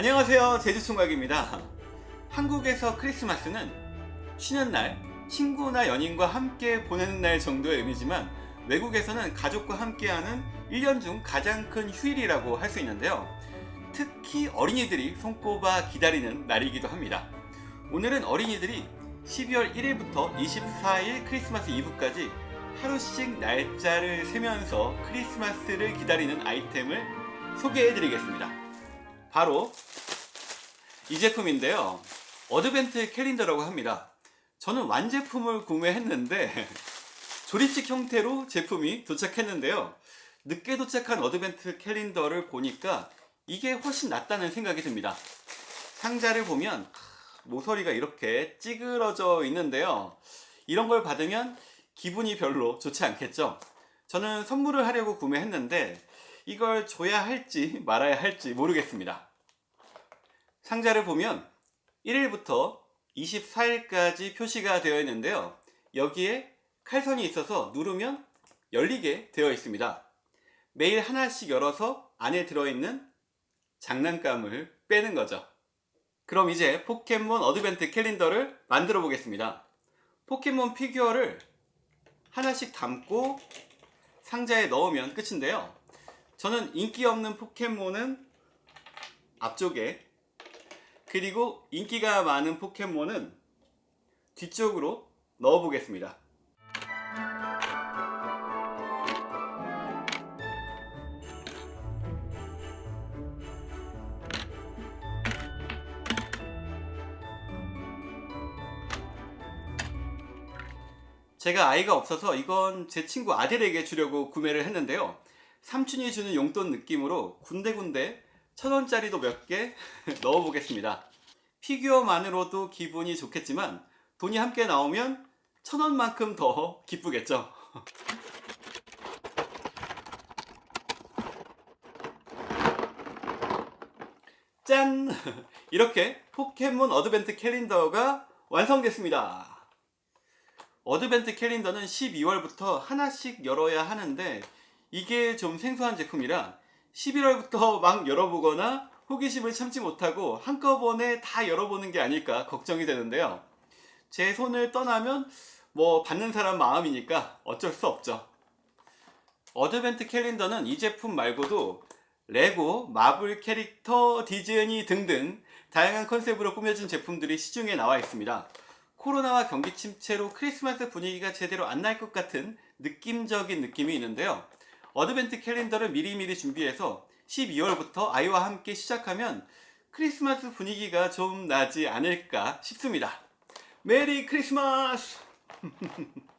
안녕하세요. 제주총각입니다. 한국에서 크리스마스는 쉬는 날 친구나 연인과 함께 보내는 날 정도의 의미지만 외국에서는 가족과 함께하는 1년 중 가장 큰 휴일이라고 할 수 있는데요. 특히 어린이들이 손꼽아 기다리는 날이기도 합니다. 오늘은 어린이들이 12월 1일부터 24일 크리스마스 이브까지 하루씩 날짜를 세면서 크리스마스를 기다리는 아이템을 소개해 드리겠습니다 바로 이 제품인데요. 어드벤트 캘린더라고 합니다. 저는 완제품을 구매했는데 조립식 형태로 제품이 도착했는데요. 늦게 도착한 어드벤트 캘린더를 보니까 이게 훨씬 낫다는 생각이 듭니다. 상자를 보면 모서리가 이렇게 찌그러져 있는데요. 이런 걸 받으면 기분이 별로 좋지 않겠죠. 저는 선물을 하려고 구매했는데 이걸 줘야 할지 말아야 할지 모르겠습니다. 상자를 보면 1일부터 24일까지 표시가 되어 있는데요. 여기에 칼선이 있어서 누르면 열리게 되어 있습니다. 매일 하나씩 열어서 안에 들어있는 장난감을 빼는 거죠. 그럼 이제 포켓몬 어드벤트 캘린더를 만들어 보겠습니다. 포켓몬 피규어를 하나씩 담고 상자에 넣으면 끝인데요 저는 인기 없는 포켓몬은 앞쪽에 그리고 인기가 많은 포켓몬은 뒤쪽으로 넣어 보겠습니다. 제가 아이가 없어서 이건 제 친구 아들에게 주려고 구매를 했는데요 삼촌이 주는 용돈 느낌으로 군데군데 천원짜리도 몇 개 넣어 보겠습니다. 피규어만으로도 기분이 좋겠지만 돈이 함께 나오면 천원만큼 더 기쁘겠죠? 짠! 이렇게 포켓몬 어드벤트 캘린더가 완성됐습니다. 어드벤트 캘린더는 12월부터 하나씩 열어야 하는데 이게 좀 생소한 제품이라 11월부터 막 열어보거나 호기심을 참지 못하고 한꺼번에 다 열어보는 게 아닐까 걱정이 되는데요. 제 손을 떠나면 뭐 받는 사람 마음이니까 어쩔 수 없죠. 어드벤트 캘린더는 이 제품 말고도 레고, 마블 캐릭터, 디즈니 등등 다양한 컨셉으로 꾸며진 제품들이 시중에 나와 있습니다. 코로나와 경기 침체로 크리스마스 분위기가 제대로 안 날 것 같은 느낌적인 느낌이 있는데요 어드벤트 캘린더를 미리미리 준비해서 12월부터 아이와 함께 시작하면 크리스마스 분위기가 좀 나지 않을까 싶습니다. 메리 크리스마스